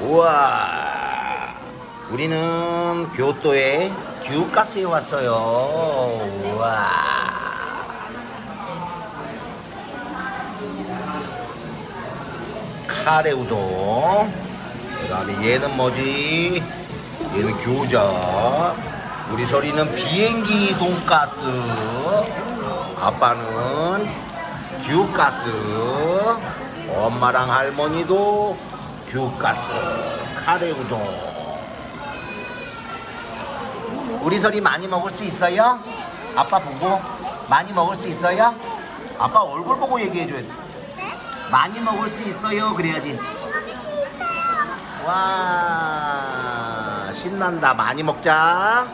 우와. 우리는 교토의 규가스에 왔어요. 우와. 카레 우동. 그 다음에 얘는 뭐지? 얘는 교자. 우리 소리는 비행기 돈가스. 아빠는 규가스. 엄마랑 할머니도 규가스 카레 우동. 우리 소리 많이 먹을 수 있어요? 아빠 보고 많이 먹을 수 있어요? 아빠 얼굴 보고 얘기해줘야 돼. 많이 먹을 수 있어요 그래야지. 와 신난다. 많이 먹자